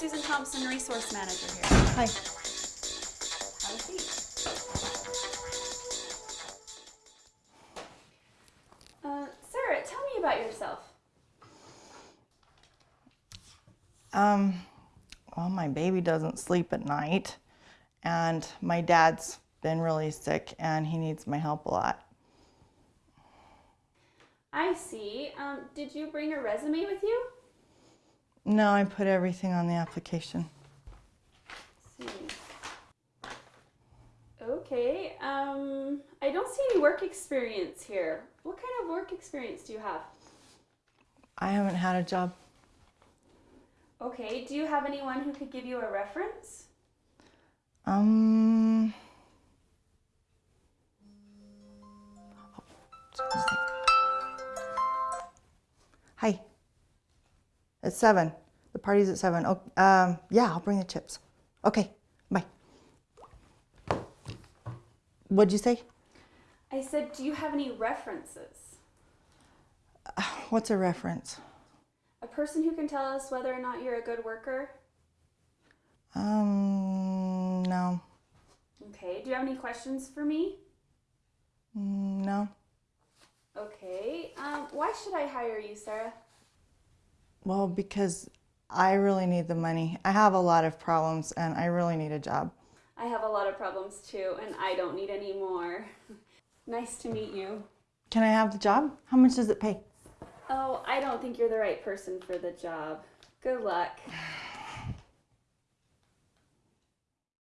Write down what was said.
Susan Thompson, Resource Manager here. Hi. Have a seat. Uh, Sarah, tell me about yourself. Um, well, my baby doesn't sleep at night, and my dad's been really sick, and he needs my help a lot. I see. Um, did you bring a resume with you? No, I put everything on the application. Okay. Um, I don't see any work experience here. What kind of work experience do you have? I haven't had a job. Okay. Do you have anyone who could give you a reference? Um. It's seven. The party's at seven. Oh, um, yeah, I'll bring the chips. Okay, bye. What'd you say? I said, do you have any references? What's a reference? A person who can tell us whether or not you're a good worker? Um, no. Okay. Do you have any questions for me? Mm, No. Okay. Um, why should I hire you, Sarah? Well, because I really need the money. I have a lot of problems and I really need a job. I have a lot of problems too, and I don't need any more. nice to meet you. Can I have the job? How much does it pay? Oh, I don't think you're the right person for the job. Good luck.